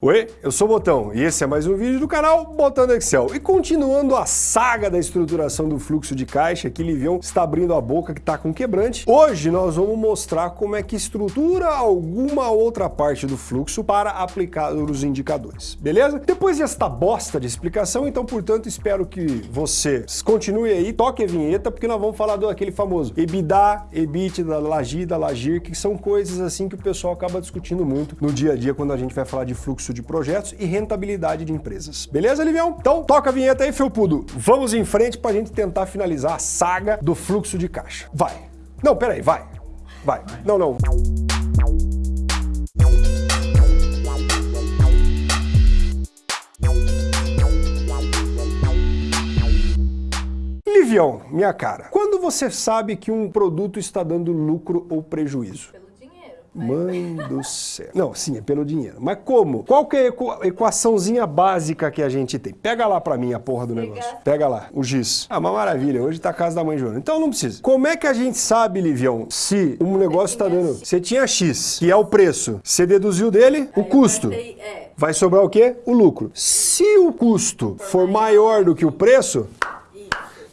Oi, eu sou o Botão e esse é mais um vídeo do canal Botando Excel. E continuando a saga da estruturação do fluxo de caixa, que Livião está abrindo a boca que está com quebrante, hoje nós vamos mostrar como é que estrutura alguma outra parte do fluxo para aplicar os indicadores, beleza? Depois desta bosta de explicação, então, portanto, espero que você continue aí, toque a vinheta, porque nós vamos falar do aquele famoso EBITDA, EBITDA, Lagida, Lagir, que são coisas assim que o pessoal acaba discutindo muito no dia a dia quando a gente vai falar de fluxo fluxo de projetos e rentabilidade de empresas. Beleza, Livião? Então, toca a vinheta aí, Felpudo. Vamos em frente para a gente tentar finalizar a saga do fluxo de caixa. Vai. Não, peraí, vai. Vai. Não, não. Livião, minha cara, quando você sabe que um produto está dando lucro ou prejuízo? Mãe do céu. Não, sim, é pelo dinheiro. Mas como? Qual que é a equaçãozinha básica que a gente tem? Pega lá pra mim a porra do negócio. Pega lá, o giz. Ah, uma maravilha, hoje tá a casa da mãe Joana. Então não precisa. Como é que a gente sabe, Livião, se um negócio tá dando... Você tinha X, que é o preço. Você deduziu dele o custo. É. Vai sobrar o quê? O lucro. Se o custo for maior do que o preço,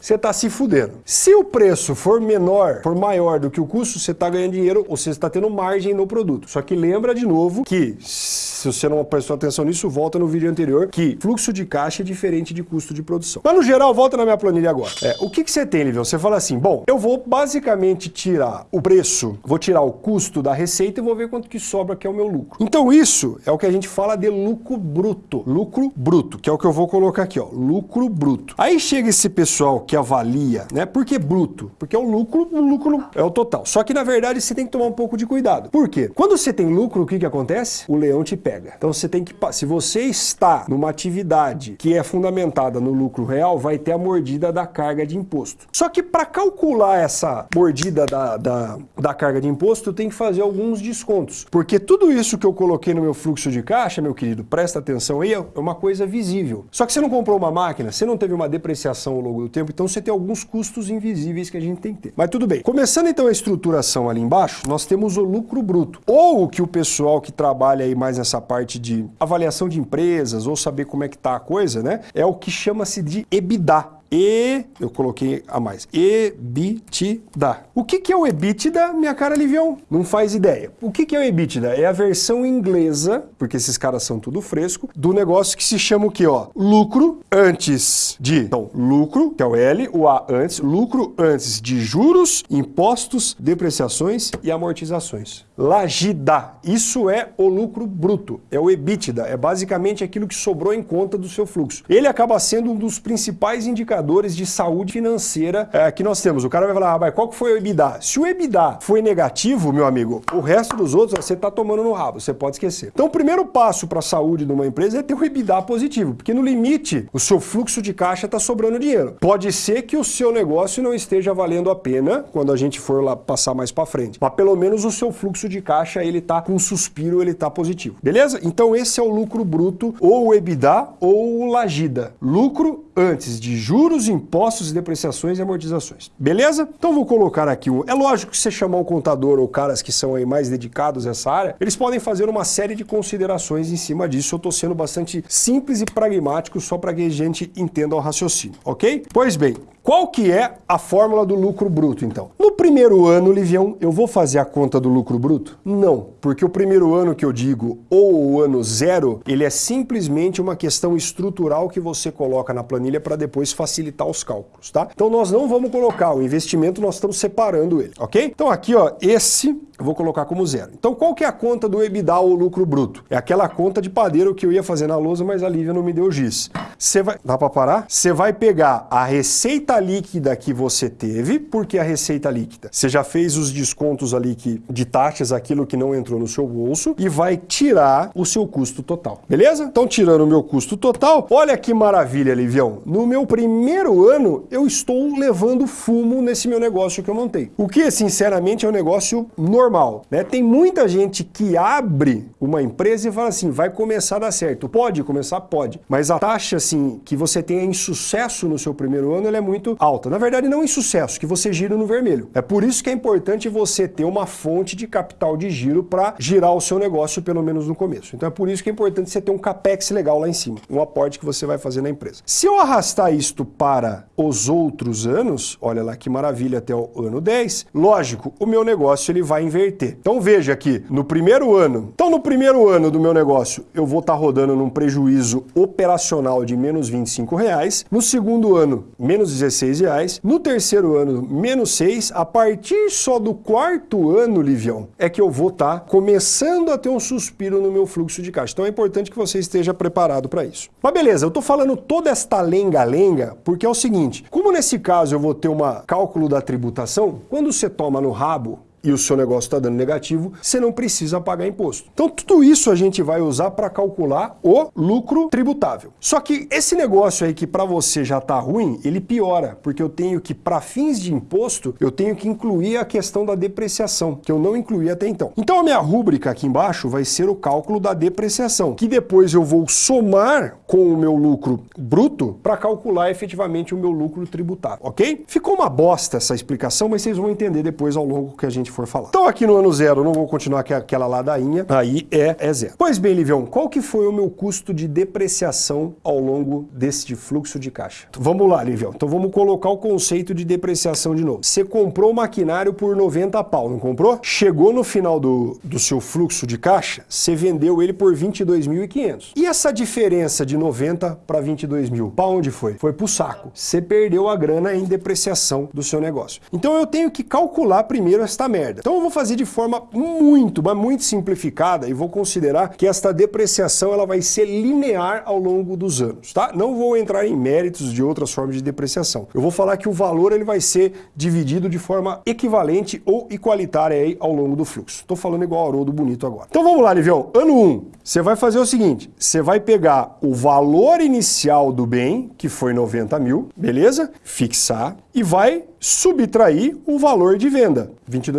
você está se fudendo. Se o preço for menor, for maior do que o custo, você está ganhando dinheiro ou você está tendo margem no produto. Só que lembra de novo que se você não prestou atenção nisso, volta no vídeo anterior, que fluxo de caixa é diferente de custo de produção. Mas no geral, volta na minha planilha agora. É, o que, que você tem, Livião? Você fala assim, bom, eu vou basicamente tirar o preço, vou tirar o custo da receita e vou ver quanto que sobra, que é o meu lucro. Então isso é o que a gente fala de lucro bruto. Lucro bruto, que é o que eu vou colocar aqui, ó, lucro bruto. Aí chega esse pessoal que avalia, né? Por que bruto? Porque é o lucro, o lucro é o total. Só que na verdade você tem que tomar um pouco de cuidado. Por quê? Quando você tem lucro, o que que acontece? O leão te pega. Então você tem que, se você está numa atividade que é fundamentada no lucro real, vai ter a mordida da carga de imposto. Só que para calcular essa mordida da, da, da carga de imposto, tenho que fazer alguns descontos. Porque tudo isso que eu coloquei no meu fluxo de caixa, meu querido, presta atenção aí, é uma coisa visível. Só que você não comprou uma máquina, você não teve uma depreciação ao longo do tempo, então você tem alguns custos invisíveis que a gente tem que ter. Mas tudo bem. Começando então a estruturação ali embaixo, nós temos o lucro bruto. Ou o que o pessoal que trabalha aí mais nessa parte de avaliação de empresas ou saber como é que tá a coisa, né? É o que chama-se de EBITDA. E, eu coloquei a mais, EBITDA. O que, é o EBITDA, minha cara Livião? Não faz ideia. O que, que é o EBITDA? É a versão inglesa, porque esses caras são tudo fresco, do negócio que se chama o quê, ó? Lucro antes de, então, lucro, que é o L, o A antes, lucro antes de juros, impostos, depreciações e amortizações. Lagida, isso é o lucro bruto, é o EBITDA, é basicamente aquilo que sobrou em conta do seu fluxo. Ele acaba sendo um dos principais indicadores indicadores de saúde financeira é, que nós temos. O cara vai falar, ah, mas qual que foi o EBITDA? Se o EBITDA foi negativo, meu amigo, o resto dos outros você está tomando no rabo, você pode esquecer. Então o primeiro passo para a saúde de uma empresa é ter o EBITDA positivo, porque no limite o seu fluxo de caixa está sobrando dinheiro. Pode ser que o seu negócio não esteja valendo a pena quando a gente for lá passar mais para frente, mas pelo menos o seu fluxo de caixa ele está com um suspiro, ele está positivo. Beleza? Então esse é o lucro bruto, ou o EBITDA, ou o lagida. Lucro antes de juros, impostos, depreciações e amortizações. Beleza? Então vou colocar aqui um... É lógico que você chamar um contador ou caras que são aí mais dedicados a essa área, eles podem fazer uma série de considerações em cima disso. Eu estou sendo bastante simples e pragmático só para que a gente entenda o raciocínio, ok? Pois bem, qual que é a fórmula do lucro bruto, então? No primeiro ano, Livião, eu vou fazer a conta do lucro bruto? Não, porque o primeiro ano que eu digo, ou o ano zero, ele é simplesmente uma questão estrutural que você coloca na planilha para depois facilitar os cálculos, tá? Então nós não vamos colocar o investimento, nós estamos separando ele, ok? Então aqui, ó, esse eu vou colocar como zero. Então qual que é a conta do EBITDA ou lucro bruto? É aquela conta de padeiro que eu ia fazer na lousa, mas a Lívia não me deu giz. Você vai... Dá para parar? Você vai pegar a receita líquida que você teve, porque a receita líquida, você já fez os descontos ali que, de taxas, aquilo que não entrou no seu bolso, e vai tirar o seu custo total. Beleza? Então tirando o meu custo total, olha que maravilha, Livião. No meu primeiro ano, eu estou levando fumo nesse meu negócio que eu montei. O que, sinceramente, é um negócio normal. Né? Tem muita gente que abre uma empresa e fala assim, vai começar a dar certo. Pode começar? Pode. Mas a taxa assim que você tenha insucesso no seu primeiro ano, ela é muito alta. Na verdade, não insucesso, que você gira no vermelho. É por isso que é importante você ter uma fonte de capital de giro para girar o seu negócio, pelo menos no começo. Então é por isso que é importante você ter um capex legal lá em cima, um aporte que você vai fazer na empresa. Se eu arrastar isto para os outros anos, olha lá que maravilha, até o ano 10, lógico, o meu negócio ele vai inverter. Então veja aqui, no primeiro ano, então no primeiro ano do meu negócio, eu vou estar tá rodando num prejuízo operacional de menos 25 reais, no segundo ano, menos 16 reais, no terceiro ano, menos 6, a partir só do quarto ano, Livião, é que eu vou estar tá começando a ter um suspiro no meu fluxo de caixa. Então é importante que você esteja preparado para isso. Mas beleza, eu estou falando toda esta lenga-lenga porque é o seguinte, como nesse caso eu vou ter um cálculo da tributação, quando você toma no rabo e o seu negócio está dando negativo, você não precisa pagar imposto. Então tudo isso a gente vai usar para calcular o lucro tributável. Só que esse negócio aí que para você já está ruim, ele piora, porque eu tenho que, para fins de imposto, eu tenho que incluir a questão da depreciação, que eu não incluí até então. Então a minha rúbrica aqui embaixo vai ser o cálculo da depreciação, que depois eu vou somar com o meu lucro bruto para calcular efetivamente o meu lucro tributável, ok? Ficou uma bosta essa explicação, mas vocês vão entender depois ao longo que a gente for falar. Então aqui no ano zero, não vou continuar com aquela ladainha, aí é, é zero. Pois bem, Livião, qual que foi o meu custo de depreciação ao longo desse fluxo de caixa? Vamos lá, Livião. Então vamos colocar o conceito de depreciação de novo. Você comprou o maquinário por 90 pau, não comprou? Chegou no final do, do seu fluxo de caixa, você vendeu ele por 22.500. E essa diferença de 90 para 22 mil, para onde foi? Foi para o saco. Você perdeu a grana em depreciação do seu negócio. Então eu tenho que calcular primeiro esta merda merda. Então eu vou fazer de forma muito, mas muito simplificada e vou considerar que esta depreciação ela vai ser linear ao longo dos anos, tá? Não vou entrar em méritos de outras formas de depreciação. Eu vou falar que o valor ele vai ser dividido de forma equivalente ou igualitária aí ao longo do fluxo. Estou falando igual Haroldo Bonito agora. Então vamos lá, Livião. Ano 1, um, você vai fazer o seguinte, você vai pegar o valor inicial do bem, que foi 90 mil, beleza? Fixar e vai subtrair o valor de venda,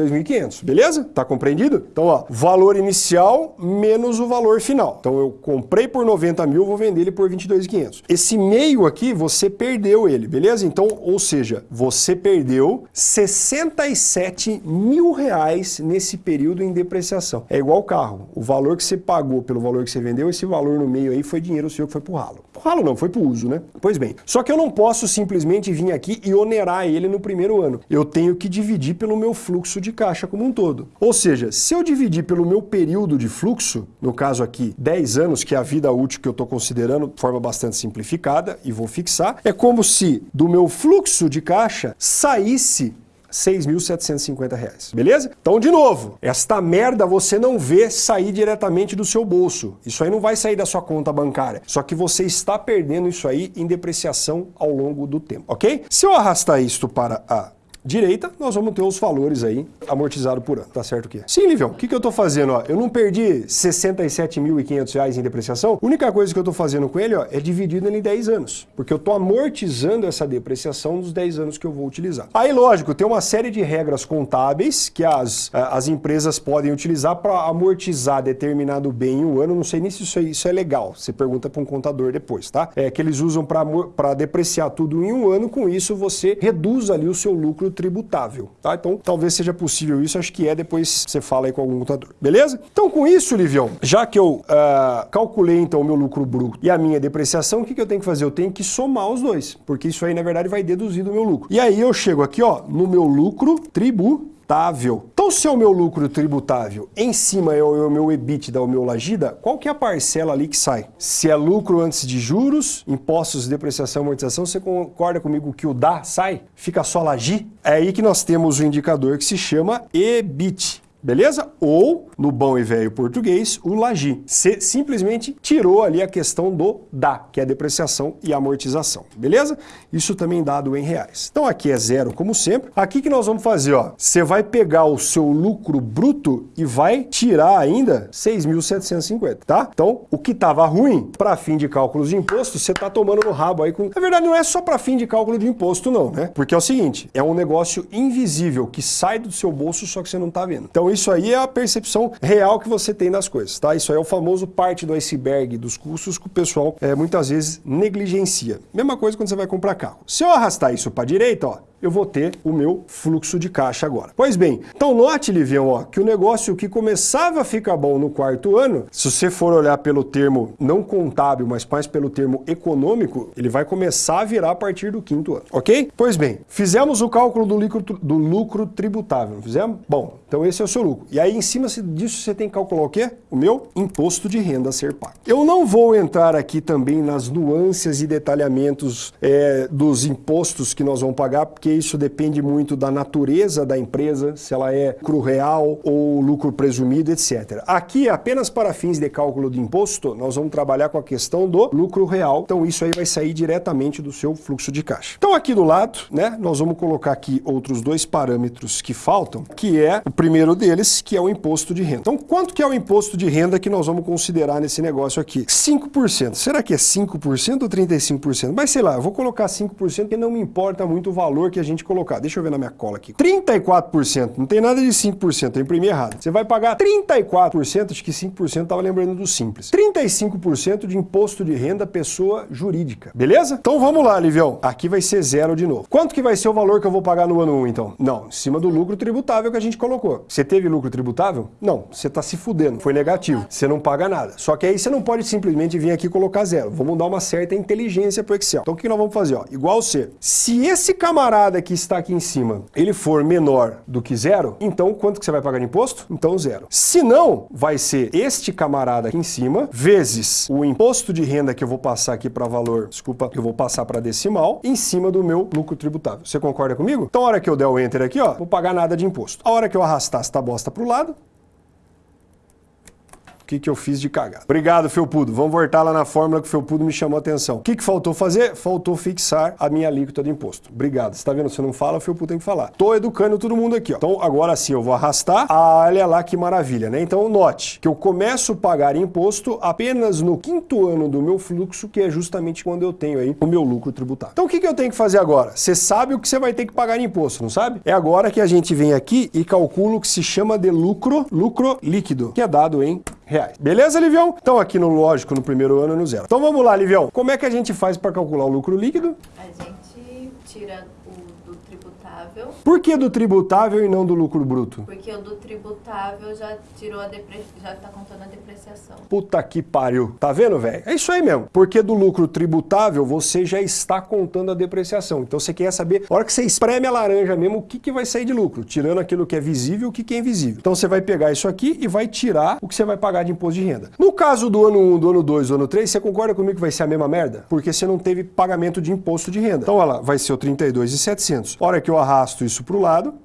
22.500, beleza? Tá compreendido? Então, ó, valor inicial menos o valor final. Então, eu comprei por 90 mil, vou vender ele por 22.500. Esse meio aqui, você perdeu ele, beleza? Então, ou seja, você perdeu 67 mil reais nesse período em depreciação. É igual o carro. O valor que você pagou pelo valor que você vendeu, esse valor no meio aí foi dinheiro seu que foi pro ralo. Ralo não, foi pro uso, né? Pois bem, só que eu não posso simplesmente vir aqui e onerar ele no primeiro ano. Eu tenho que dividir pelo meu fluxo de caixa como um todo. Ou seja, se eu dividir pelo meu período de fluxo, no caso aqui 10 anos, que é a vida útil que eu estou considerando de forma bastante simplificada e vou fixar, é como se do meu fluxo de caixa saísse 6.750 reais, beleza? Então, de novo, esta merda você não vê sair diretamente do seu bolso. Isso aí não vai sair da sua conta bancária. Só que você está perdendo isso aí em depreciação ao longo do tempo, ok? Se eu arrastar isto para a direita, nós vamos ter os valores aí amortizado por ano. Tá certo o quê? Sim, Livião, o que, que eu tô fazendo? Ó? Eu não perdi R$ 67.500 em depreciação. A única coisa que eu tô fazendo com ele ó, é dividido em 10 anos, porque eu tô amortizando essa depreciação dos 10 anos que eu vou utilizar. Aí, lógico, tem uma série de regras contábeis que as, as empresas podem utilizar para amortizar determinado bem em um ano. Não sei nem se isso é, isso é legal. Você pergunta para um contador depois, tá? É que eles usam para depreciar tudo em um ano. Com isso, você reduz ali o seu lucro tributável, tá? Então, talvez seja possível isso, acho que é, depois você fala aí com algum contador, beleza? Então, com isso, Livião, já que eu uh, calculei, então, o meu lucro bruto e a minha depreciação, o que, que eu tenho que fazer? Eu tenho que somar os dois, porque isso aí, na verdade, vai deduzir do meu lucro. E aí eu chego aqui, ó, no meu lucro tributável tributável. Então, se é o meu lucro tributável, em cima é o meu EBITDA, o meu lagida, qual que é a parcela ali que sai? Se é lucro antes de juros, impostos, depreciação, amortização, você concorda comigo que o DA sai? Fica só lagi? É aí que nós temos o indicador que se chama EBIT beleza? Ou, no bom e velho português, o lagi. Você simplesmente tirou ali a questão do DA, que é depreciação e amortização, beleza? Isso também dado em reais. Então aqui é zero, como sempre. Aqui que nós vamos fazer, ó, você vai pegar o seu lucro bruto e vai tirar ainda 6.750, tá? Então, o que estava ruim, para fim de cálculos de imposto, você está tomando no rabo aí com... Na verdade, não é só para fim de cálculo de imposto, não, né? Porque é o seguinte, é um negócio invisível que sai do seu bolso, só que você não está vendo. Então, isso aí é a percepção real que você tem das coisas, tá? Isso aí é o famoso parte do iceberg dos custos que o pessoal é, muitas vezes negligencia. Mesma coisa quando você vai comprar carro. Se eu arrastar isso para a direita, ó, eu vou ter o meu fluxo de caixa agora. Pois bem, então note, Livião, ó, que o negócio que começava a ficar bom no quarto ano, se você for olhar pelo termo não contábil, mas mais pelo termo econômico, ele vai começar a virar a partir do quinto ano, ok? Pois bem, fizemos o cálculo do lucro, do lucro tributável, não fizemos? Bom, então esse é o seu lucro. E aí em cima disso você tem que calcular o quê? O meu imposto de renda a ser pago. Eu não vou entrar aqui também nas nuances e detalhamentos é, dos impostos que nós vamos pagar, porque porque isso depende muito da natureza da empresa, se ela é lucro real ou lucro presumido, etc. Aqui, apenas para fins de cálculo de imposto, nós vamos trabalhar com a questão do lucro real, então isso aí vai sair diretamente do seu fluxo de caixa. Então aqui do lado, né, nós vamos colocar aqui outros dois parâmetros que faltam, que é o primeiro deles, que é o imposto de renda. Então quanto que é o imposto de renda que nós vamos considerar nesse negócio aqui? 5%. Será que é 5% ou 35%? Mas sei lá, eu vou colocar 5% porque não me importa muito o valor que que a gente colocar. Deixa eu ver na minha cola aqui. 34%, não tem nada de 5%, eu imprimi errado. Você vai pagar 34%, acho que 5% estava lembrando do simples. 35% de imposto de renda pessoa jurídica, beleza? Então vamos lá, Livião. Aqui vai ser zero de novo. Quanto que vai ser o valor que eu vou pagar no ano 1, então? Não, em cima do lucro tributável que a gente colocou. Você teve lucro tributável? Não, você está se fudendo, foi negativo. Você não paga nada. Só que aí você não pode simplesmente vir aqui e colocar zero. Vamos dar uma certa inteligência para o Excel. Então o que nós vamos fazer? Ó, igual C. Se esse camarada que está aqui em cima, ele for menor do que zero, então quanto que você vai pagar de imposto? Então zero. Se não, vai ser este camarada aqui em cima, vezes o imposto de renda que eu vou passar aqui para valor, desculpa, eu vou passar para decimal, em cima do meu lucro tributável. Você concorda comigo? Então a hora que eu der o Enter aqui, ó, vou pagar nada de imposto. A hora que eu arrastar esta bosta para o lado, que, que eu fiz de cagada. Obrigado, Felpudo. Vamos voltar lá na fórmula que o Felpudo me chamou a atenção. O que, que faltou fazer? Faltou fixar a minha alíquota de imposto. Obrigado. Você tá vendo? Você não fala, o Felpudo tem que falar. Tô educando todo mundo aqui, ó. Então, agora sim, eu vou arrastar. Ah, olha lá que maravilha, né? Então, note que eu começo a pagar imposto apenas no quinto ano do meu fluxo, que é justamente quando eu tenho aí o meu lucro tributário. Então, o que, que eu tenho que fazer agora? Você sabe o que você vai ter que pagar imposto, não sabe? É agora que a gente vem aqui e calcula o que se chama de lucro, lucro líquido, que é dado em reais. Beleza, Livião? Então aqui no lógico, no primeiro ano, no zero. Então vamos lá, Livião. Como é que a gente faz para calcular o lucro líquido? A gente tira tributável. Por que do tributável e não do lucro bruto? Porque o do tributável já tirou a depre... já tá contando a depreciação. Puta que pariu. Tá vendo, velho? É isso aí mesmo. Porque do lucro tributável você já está contando a depreciação. Então você quer saber, a hora que você espreme a laranja mesmo, o que, que vai sair de lucro? Tirando aquilo que é visível e o que, que é invisível. Então você vai pegar isso aqui e vai tirar o que você vai pagar de imposto de renda. No caso do ano 1, do ano 2, do ano 3, você concorda comigo que vai ser a mesma merda? Porque você não teve pagamento de imposto de renda. Então, olha lá, vai ser o 32,700. A hora que eu arrasto isso para o lado,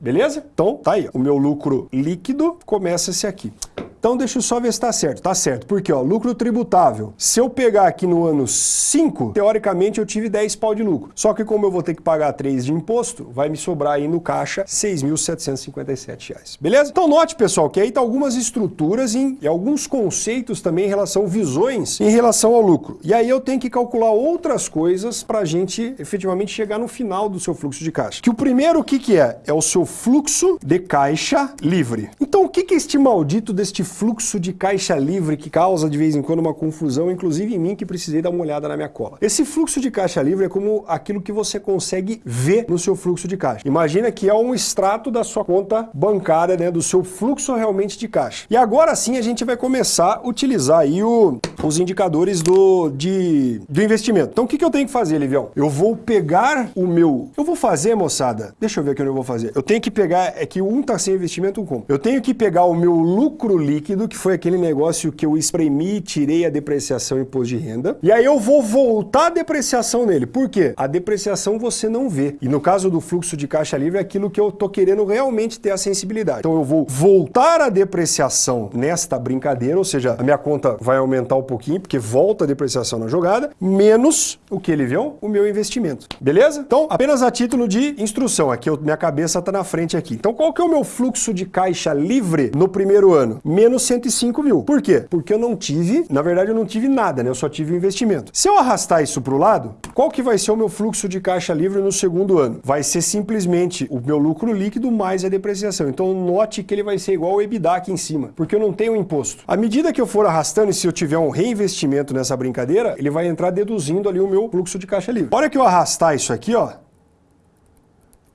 beleza? Então, tá aí, o meu lucro líquido começa-se aqui. Então deixa eu só ver se está certo. Está certo, porque ó, lucro tributável. Se eu pegar aqui no ano 5, teoricamente eu tive 10 pau de lucro. Só que como eu vou ter que pagar 3 de imposto, vai me sobrar aí no caixa R$ 6.757. Beleza? Então note, pessoal, que aí tá algumas estruturas em, e alguns conceitos também em relação visões em relação ao lucro. E aí eu tenho que calcular outras coisas para a gente efetivamente chegar no final do seu fluxo de caixa. Que o primeiro, o que, que é? É o seu fluxo de caixa livre. Então o que, que é este maldito deste fluxo de caixa livre que causa de vez em quando uma confusão, inclusive em mim que precisei dar uma olhada na minha cola. Esse fluxo de caixa livre é como aquilo que você consegue ver no seu fluxo de caixa. Imagina que é um extrato da sua conta bancária, né, do seu fluxo realmente de caixa. E agora sim a gente vai começar a utilizar aí o, os indicadores do, de, do investimento. Então o que, que eu tenho que fazer, Livião? Eu vou pegar o meu... Eu vou fazer, moçada, deixa eu ver o que eu vou fazer. Eu tenho que pegar, é que um tá sem investimento, um com. Eu tenho que pegar o meu lucro líquido líquido, que foi aquele negócio que eu espremi, tirei a depreciação e imposto de renda. E aí eu vou voltar a depreciação nele. Por quê? A depreciação você não vê. E no caso do fluxo de caixa livre, é aquilo que eu tô querendo realmente ter a sensibilidade. Então eu vou voltar a depreciação nesta brincadeira, ou seja, a minha conta vai aumentar o pouquinho, porque volta a depreciação na jogada, menos o que ele viu? O meu investimento. Beleza? Então, apenas a título de instrução, aqui eu, minha cabeça está na frente aqui. Então, qual que é o meu fluxo de caixa livre no primeiro ano? Menos 105 mil. Por quê? Porque eu não tive, na verdade eu não tive nada, né? Eu só tive investimento. Se eu arrastar isso para o lado, qual que vai ser o meu fluxo de caixa livre no segundo ano? Vai ser simplesmente o meu lucro líquido mais a depreciação. Então, note que ele vai ser igual ao EBITDA aqui em cima, porque eu não tenho imposto. À medida que eu for arrastando e se eu tiver um reinvestimento nessa brincadeira, ele vai entrar deduzindo ali o meu fluxo de caixa livre. Olha que eu arrastar isso aqui, ó,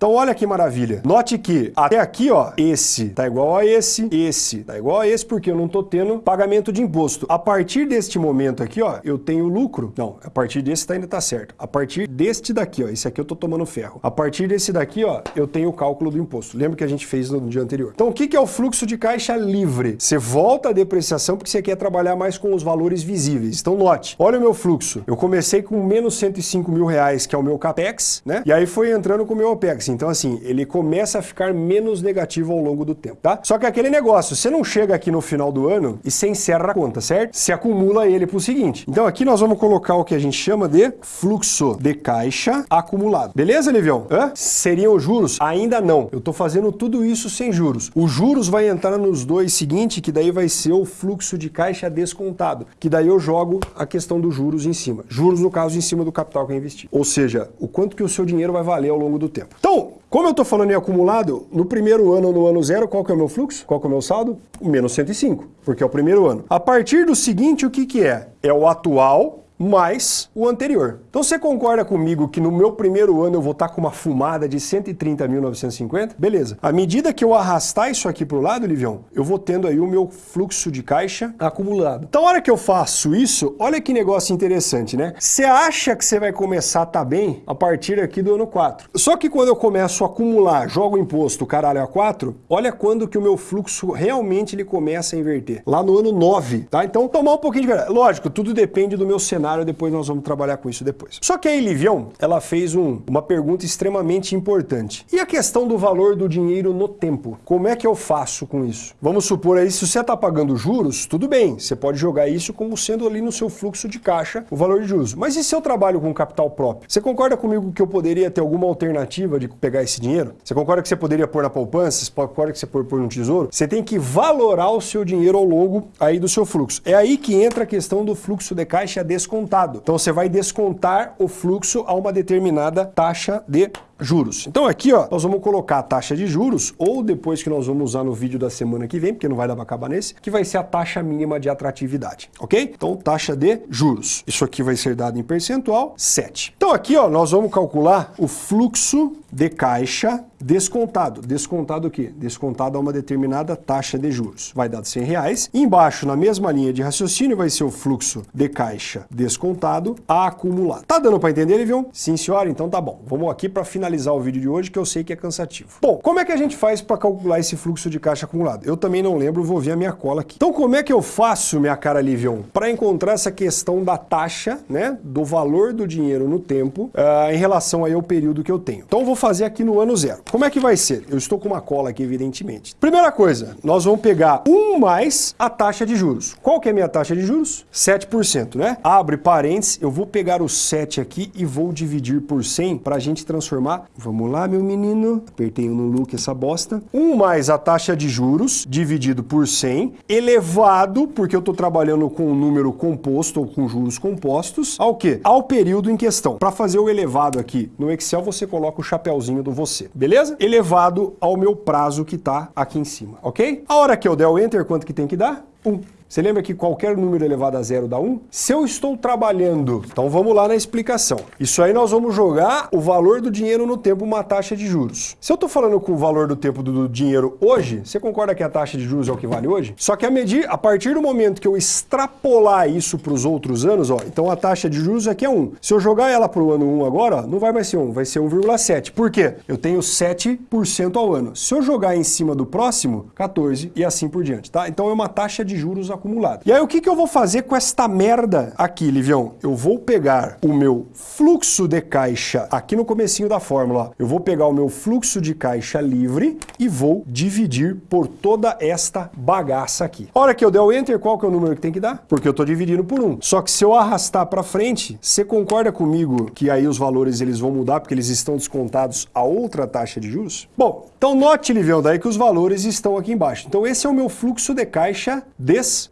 então olha que maravilha. Note que até aqui, ó, esse tá igual a esse, esse tá igual a esse, porque eu não tô tendo pagamento de imposto. A partir deste momento aqui, ó, eu tenho lucro. Não, a partir desse tá, ainda tá certo. A partir deste daqui, ó, esse aqui eu tô tomando ferro. A partir desse daqui, ó, eu tenho o cálculo do imposto. Lembra que a gente fez no dia anterior. Então o que, que é o fluxo de caixa livre? Você volta a depreciação porque você quer trabalhar mais com os valores visíveis. Então note, olha o meu fluxo. Eu comecei com menos 105 mil reais, que é o meu CAPEX, né? E aí foi entrando com o meu OPEX. Então, assim, ele começa a ficar menos negativo ao longo do tempo, tá? Só que aquele negócio, você não chega aqui no final do ano e você encerra a conta, certo? Você acumula ele pro seguinte. Então aqui nós vamos colocar o que a gente chama de fluxo de caixa acumulado. Beleza, Livião? Hã? Seriam os juros? Ainda não. Eu tô fazendo tudo isso sem juros. Os juros vai entrar nos dois seguinte, que daí vai ser o fluxo de caixa descontado, que daí eu jogo a questão dos juros em cima. Juros, no caso, em cima do capital que eu investi. Ou seja, o quanto que o seu dinheiro vai valer ao longo do tempo. Então, como eu estou falando em acumulado, no primeiro ano, no ano zero, qual que é o meu fluxo? Qual que é o meu saldo? Menos 105, porque é o primeiro ano. A partir do seguinte, o que, que é? É o atual mais o anterior. Então você concorda comigo que no meu primeiro ano eu vou estar com uma fumada de 130.950? Beleza. À medida que eu arrastar isso aqui para o lado, Livião, eu vou tendo aí o meu fluxo de caixa acumulado. Então a hora que eu faço isso, olha que negócio interessante, né? Você acha que você vai começar a estar tá bem a partir aqui do ano 4. Só que quando eu começo a acumular, jogo imposto, caralho, a 4, olha quando que o meu fluxo realmente ele começa a inverter. Lá no ano 9, tá? Então tomar um pouquinho de. Lógico, tudo depende do meu cenário cenário, depois nós vamos trabalhar com isso depois. Só que a Elivião, ela fez um, uma pergunta extremamente importante. E a questão do valor do dinheiro no tempo? Como é que eu faço com isso? Vamos supor aí, se você está pagando juros, tudo bem, você pode jogar isso como sendo ali no seu fluxo de caixa o valor de juros. Mas e se eu trabalho com capital próprio? Você concorda comigo que eu poderia ter alguma alternativa de pegar esse dinheiro? Você concorda que você poderia pôr na poupança? Você concorda que você pode pôr no tesouro? Você tem que valorar o seu dinheiro ao longo aí do seu fluxo. É aí que entra a questão do fluxo de caixa descontado descontado. Então você vai descontar o fluxo a uma determinada taxa de juros. Então aqui, ó, nós vamos colocar a taxa de juros, ou depois que nós vamos usar no vídeo da semana que vem, porque não vai dar para acabar nesse, que vai ser a taxa mínima de atratividade, ok? Então, taxa de juros. Isso aqui vai ser dado em percentual, 7. Então aqui, ó, nós vamos calcular o fluxo de caixa descontado. Descontado o quê? Descontado a uma determinada taxa de juros. Vai dar 100 reais. embaixo, na mesma linha de raciocínio, vai ser o fluxo de caixa descontado acumulado. Tá dando para entender, Livion? Sim, senhora? Então tá bom. Vamos aqui para finalizar finalizar o vídeo de hoje, que eu sei que é cansativo. Bom, como é que a gente faz para calcular esse fluxo de caixa acumulado? Eu também não lembro, vou ver a minha cola aqui. Então, como é que eu faço, minha cara Livion, para encontrar essa questão da taxa, né, do valor do dinheiro no tempo, uh, em relação aí ao período que eu tenho? Então, eu vou fazer aqui no ano zero. Como é que vai ser? Eu estou com uma cola aqui, evidentemente. Primeira coisa, nós vamos pegar 1 mais a taxa de juros. Qual que é a minha taxa de juros? 7%, né? Abre parênteses, eu vou pegar o 7 aqui e vou dividir por 100 para a gente transformar Vamos lá, meu menino. Apertei no look essa bosta. 1 mais a taxa de juros, dividido por 100, elevado, porque eu estou trabalhando com um número composto ou com juros compostos, ao quê? Ao período em questão. Para fazer o elevado aqui no Excel, você coloca o chapéuzinho do você, beleza? Elevado ao meu prazo que está aqui em cima, ok? A hora que eu der o Enter, quanto que tem que dar? 1. Você lembra que qualquer número elevado a zero dá 1? Se eu estou trabalhando, então vamos lá na explicação. Isso aí nós vamos jogar o valor do dinheiro no tempo, uma taxa de juros. Se eu estou falando com o valor do tempo do dinheiro hoje, você concorda que a taxa de juros é o que vale hoje? Só que a, medir, a partir do momento que eu extrapolar isso para os outros anos, ó, então a taxa de juros aqui é 1. Se eu jogar ela para o ano 1 agora, ó, não vai mais ser 1, vai ser 1,7. Por quê? Eu tenho 7% ao ano. Se eu jogar em cima do próximo, 14 e assim por diante, tá? Então é uma taxa de juros acumulada acumulado. E aí o que, que eu vou fazer com esta merda aqui, Livião? Eu vou pegar o meu fluxo de caixa aqui no comecinho da fórmula. Eu vou pegar o meu fluxo de caixa livre e vou dividir por toda esta bagaça aqui. A hora que eu der o Enter, qual que é o número que tem que dar? Porque eu estou dividindo por um. Só que se eu arrastar para frente, você concorda comigo que aí os valores eles vão mudar porque eles estão descontados a outra taxa de juros? Bom, então note, Livião, daí que os valores estão aqui embaixo. Então esse é o meu fluxo de caixa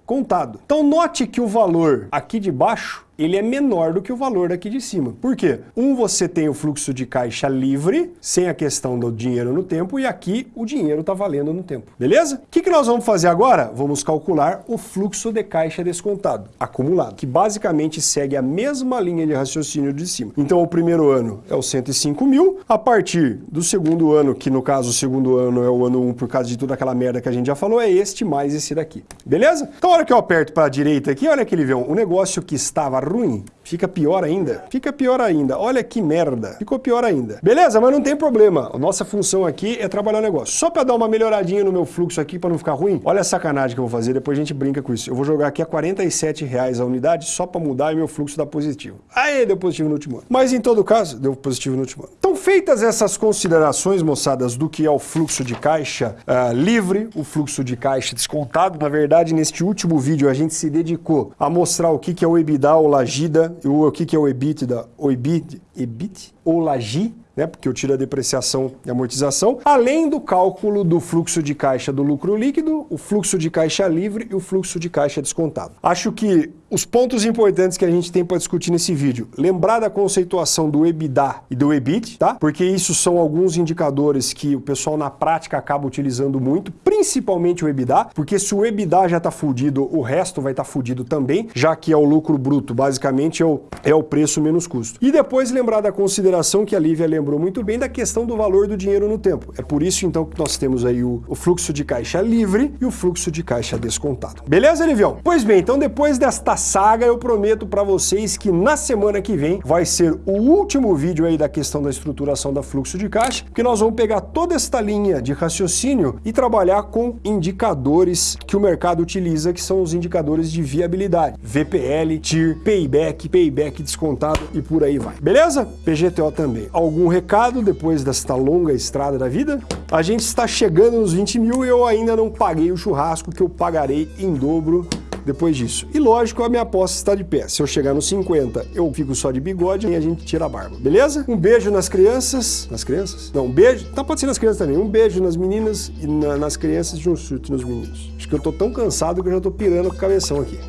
descontado. Então note que o valor aqui de baixo ele é menor do que o valor daqui de cima. Por quê? Um, você tem o fluxo de caixa livre, sem a questão do dinheiro no tempo, e aqui o dinheiro está valendo no tempo. Beleza? O que, que nós vamos fazer agora? Vamos calcular o fluxo de caixa descontado, acumulado, que basicamente segue a mesma linha de raciocínio de cima. Então, o primeiro ano é o 105 mil, a partir do segundo ano, que no caso o segundo ano é o ano 1 por causa de toda aquela merda que a gente já falou, é este mais esse daqui. Beleza? Então, a hora que eu aperto para a direita aqui, olha aquele vão, o negócio que estava ruim, fica pior ainda. Fica pior ainda. Olha que merda. Ficou pior ainda. Beleza? Mas não tem problema. A nossa função aqui é trabalhar o negócio. Só para dar uma melhoradinha no meu fluxo aqui, para não ficar ruim, olha a sacanagem que eu vou fazer, depois a gente brinca com isso. Eu vou jogar aqui a 47 reais a unidade só para mudar e meu fluxo dar positivo. Aí, deu positivo no último ano. Mas em todo caso, deu positivo no último ano. Então, feitas essas considerações, moçadas, do que é o fluxo de caixa uh, livre, o fluxo de caixa descontado, na verdade, neste último vídeo a gente se dedicou a mostrar o que é o EBITDA, o Lagida, o que é o EBITDA, o EBIT, EBIT ou Lagi, né, porque eu tiro a depreciação e amortização, além do cálculo do fluxo de caixa do lucro líquido, o fluxo de caixa livre e o fluxo de caixa descontado. Acho que os pontos importantes que a gente tem para discutir nesse vídeo, lembrar da conceituação do EBITDA e do EBIT, tá? Porque isso são alguns indicadores que o pessoal na prática acaba utilizando muito, principalmente o EBITDA, porque se o EBITDA já está fudido, o resto vai estar tá fudido também, já que é o lucro bruto, basicamente é o, é o preço menos custo. E depois lembrar da consideração que a Lívia lembrou muito bem da questão do valor do dinheiro no tempo. É por isso então que nós temos aí o, o fluxo de caixa livre e o fluxo de caixa descontado. Beleza, Livião? Pois bem, então depois desta saga, eu prometo para vocês que na semana que vem vai ser o último vídeo aí da questão da estruturação da fluxo de caixa, que nós vamos pegar toda esta linha de raciocínio e trabalhar com indicadores que o mercado utiliza, que são os indicadores de viabilidade. VPL, TIR, Payback, Payback descontado e por aí vai. Beleza? PGTO também. Algum recado depois desta longa estrada da vida? A gente está chegando nos 20 mil e eu ainda não paguei o churrasco que eu pagarei em dobro depois disso. E lógico, a minha aposta está de pé. Se eu chegar nos 50, eu fico só de bigode e a gente tira a barba, beleza? Um beijo nas crianças. Nas crianças? Não, um beijo. Tá, pode ser nas crianças também. Um beijo nas meninas e na, nas crianças e um surto nos meninos. Acho que eu tô tão cansado que eu já tô pirando com o cabeção aqui.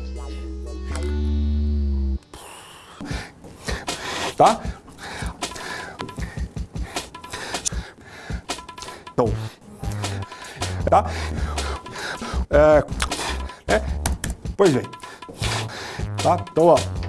Tá? Então. Tá? É, é, Pois bem. Tá? Então, ó.